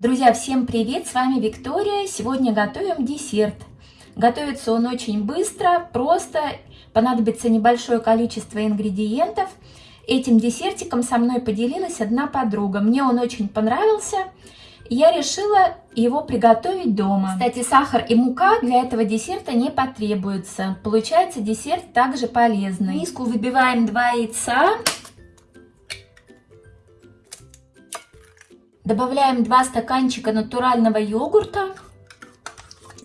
Друзья, всем привет! С вами Виктория. Сегодня готовим десерт. Готовится он очень быстро, просто. Понадобится небольшое количество ингредиентов. Этим десертиком со мной поделилась одна подруга. Мне он очень понравился. Я решила его приготовить дома. Кстати, сахар и мука для этого десерта не потребуется. Получается десерт также полезный. В миску выбиваем 2 яйца. Добавляем 2 стаканчика натурального йогурта.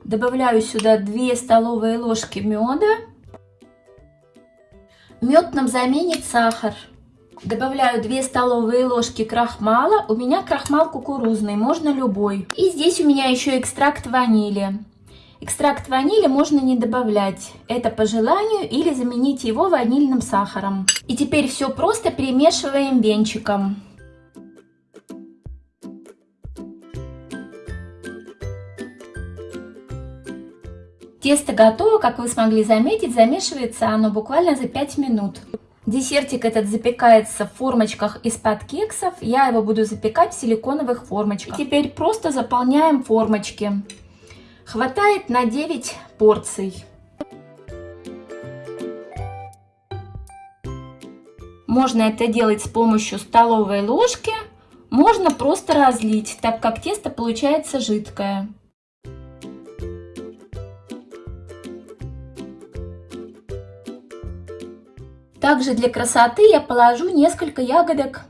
Добавляю сюда 2 столовые ложки меда. Мед нам заменит сахар. Добавляю 2 столовые ложки крахмала. У меня крахмал кукурузный, можно любой. И здесь у меня еще экстракт ванили. Экстракт ванили можно не добавлять, это по желанию, или заменить его ванильным сахаром. И теперь все просто перемешиваем венчиком. Тесто готово, как вы смогли заметить, замешивается оно буквально за 5 минут. Десертик этот запекается в формочках из-под кексов. Я его буду запекать в силиконовых формочках. И теперь просто заполняем формочки. Хватает на 9 порций. Можно это делать с помощью столовой ложки, можно просто разлить, так как тесто получается жидкое. Также для красоты я положу несколько ягодок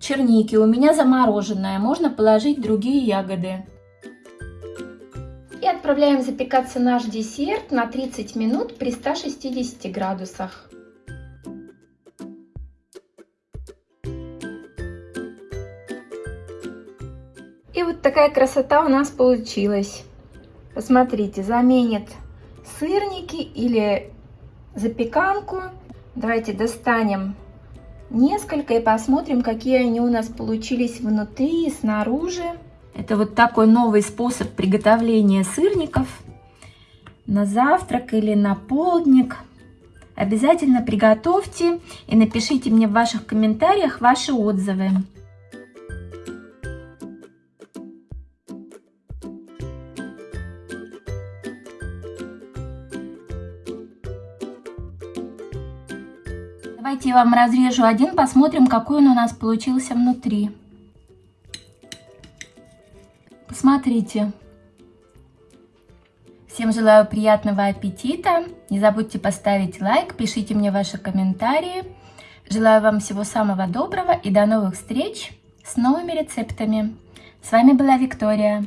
черники. У меня замороженная, можно положить другие ягоды. И отправляем запекаться наш десерт на 30 минут при 160 градусах. И вот такая красота у нас получилась. Посмотрите, заменит сырники или запеканку. Давайте достанем несколько и посмотрим, какие они у нас получились внутри и снаружи. Это вот такой новый способ приготовления сырников на завтрак или на полдник. Обязательно приготовьте и напишите мне в ваших комментариях ваши отзывы. Давайте я вам разрежу один, посмотрим, какой он у нас получился внутри. Посмотрите. Всем желаю приятного аппетита. Не забудьте поставить лайк, пишите мне ваши комментарии. Желаю вам всего самого доброго и до новых встреч с новыми рецептами. С вами была Виктория.